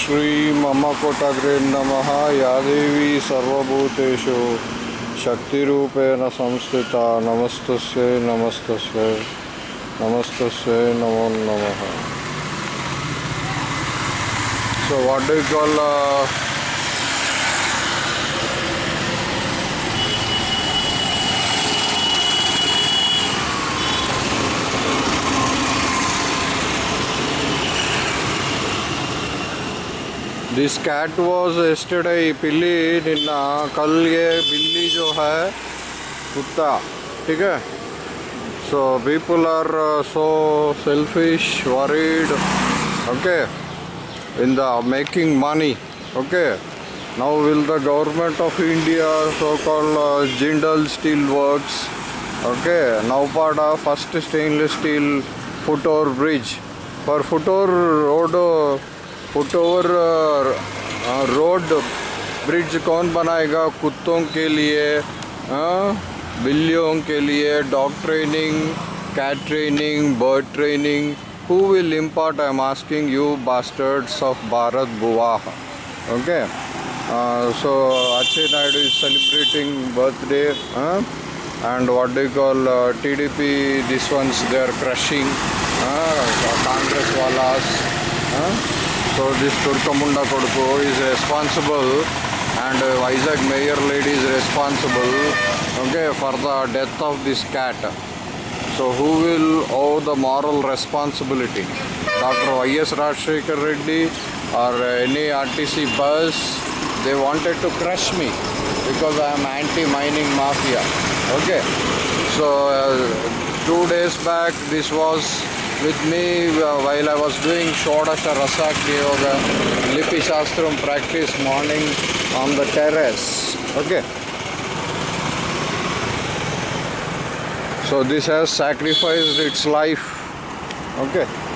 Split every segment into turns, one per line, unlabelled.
श्रीममकुटग्रे नमः। या देवी सर्वूतेषु शक्तिपेण संस्थिता। नमस्त नमस्त नमस्त नमो नम। So what call this cat was yesterday पिल्ली निन्ना कल ये बिल्ली जो है कुत्ता ठीक है so people are so selfish worried okay okay now will the government of india so called uh, jindal steel works okay naupada first stainless steel foot over bridge for foot over road uh, foot over road bridge कौन बनाएगा? कुत्तों के लिए बिल्लियों के लिए dog training cat training bird training who will import I am asking you bastards of Bharat बुवाह okay so अच्छे Naidu is celebrating birthday and what do call T D P this ones they are crushing Congress वाला. So this Turkamunda Koduku is responsible and uh, Vizag mayor lady is responsible okay, for the death of this cat. So who will owe the moral responsibility? Dr. Y.S. Rajshekar Reddy or any RTC bus? They wanted to crush me because I am anti-mining mafia. Okay. So uh, two days back this was with me uh, while I was doing Shodasha Rasak Yoga Lipi Shastram practice morning on the terrace. Okay. So this has sacrificed its life. Okay.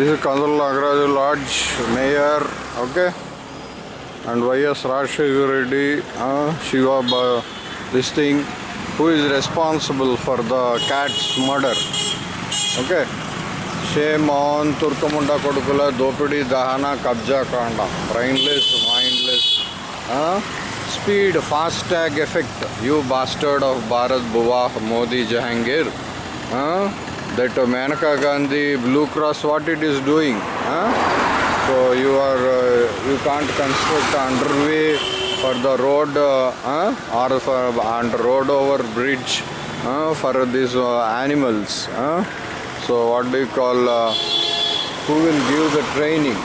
This is Kandal Nagaraj Lodge, Mayor, okay? And Y.S. Rajshekar Reddy, uh, Shiva, Ba- this thing, who is responsible for the cat's murder, okay? Shame on Turkamunda Kodukula, Dopidi, Dahana, Kabja Kanda, brainless, mindless, uh, speed, fast tag effect, you bastard of Bharat Bhuva, Modi Jahangir, uh, that uh, Maneka Gandhi, Blue Cross, what it is doing. Huh? So you are, uh, you can't construct underway for the road uh, huh? or for and road over bridge uh, for these uh, animals. Huh? So what do you call? Uh, who will give the training?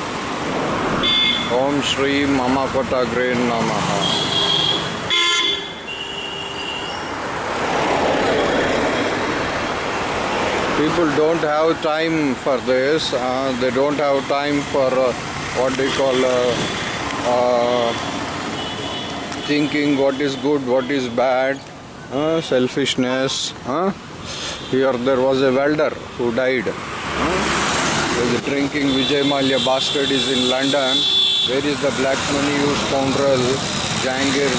Om Shri Mama Kota Namaha. People don't have time for this uh, they don't have time for uh, what they call uh, uh, thinking what is good what is bad uh, selfishness uh. here there was a welder who died the drinking Vijay Mallya bastard is in London. Where is the black money you scoundrel Jangir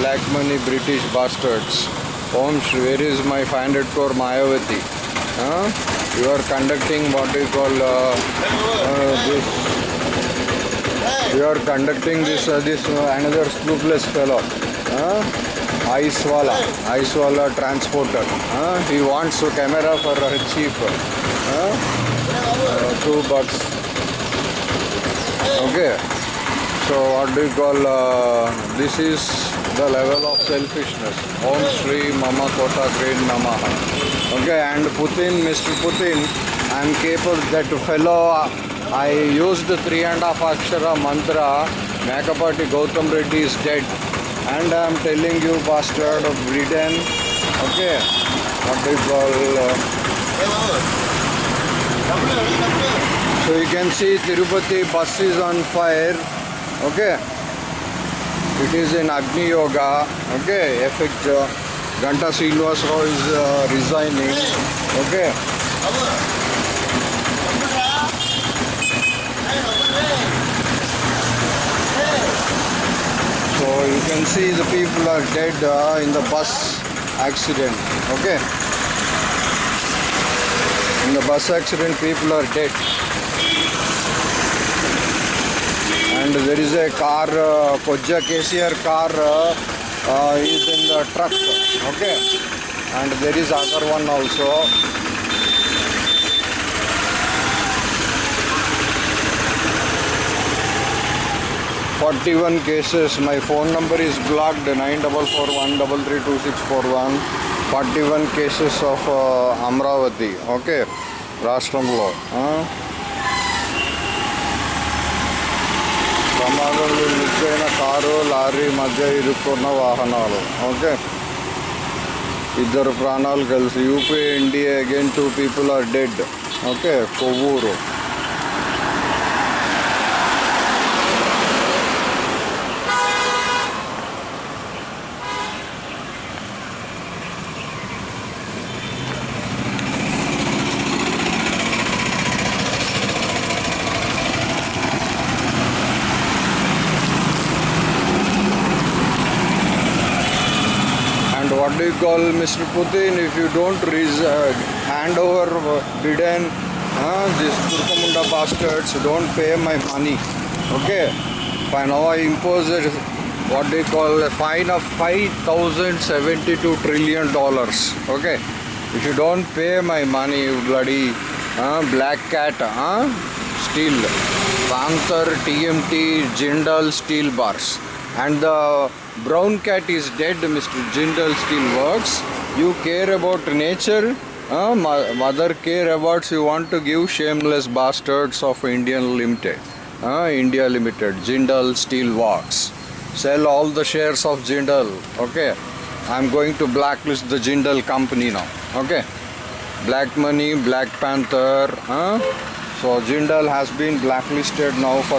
black money British bastards Om where is my 500 crore Mayavati? Huh? You are conducting what you call uh, uh, this. You are conducting this uh, this uh, another scrupulous fellow. Huh? Ice wala, ice wala transporter. Huh? He wants a camera for a chief. Huh? Uh, two bucks. Okay. So what do you call? Uh, this is the level of selfishness. Om Shri Mama Kota Great Namaha. Okay, and Putin, Mr. Putin, I am capable that fellow. I used the three and a half akshara mantra. Mekapati Gautam Reddy is dead, and I am telling you, bastard of Britain. Okay, what call uh, so you can see Tirupati bus is on fire okay it is in Agni Yoga. Okay effect uh, Ganta Srinivas Rao is uh, resigning. Okay. So you can see the people are dead uh, in the bus accident. Okay. In the bus accident people are dead and there is a car uh, Koja KCR car uh, uh, is in the truck okay and there is other one also Forty-one cases. My phone number is blocked. Nine double four one double three two six four one. Forty-one cases of uh, Amravati. Okay, Rashtramo. Huh? ప్రమాదంలో నిచ్చైన car lorry మధ్య ఇరుక్కున్న వాహనాలు. Okay? ఇద్దరు ప్రాణాలు కలిసి UP NDA again two people are dead. Okay? Kovvur. What do you call Mr. Putin if you don't uh, hand over Biden, uh, these Turkamunda bastards don't pay my money. Okay, fine. Now I impose a, what do you call a fine of 5,072 trillion dollars. Okay, if you don't pay my money, you bloody uh, black cat, uh, steel, Panther, TMT, Jindal steel bars and the brown cat is dead mr jindal steel works. You care about nature uh, mother care awards you want to give shameless bastards of indian limited uh, india limited jindal steel works. Sell all the shares of jindal okay? I'm going to blacklist the jindal company now okay? Black money black panther huh? so jindal has been blacklisted now for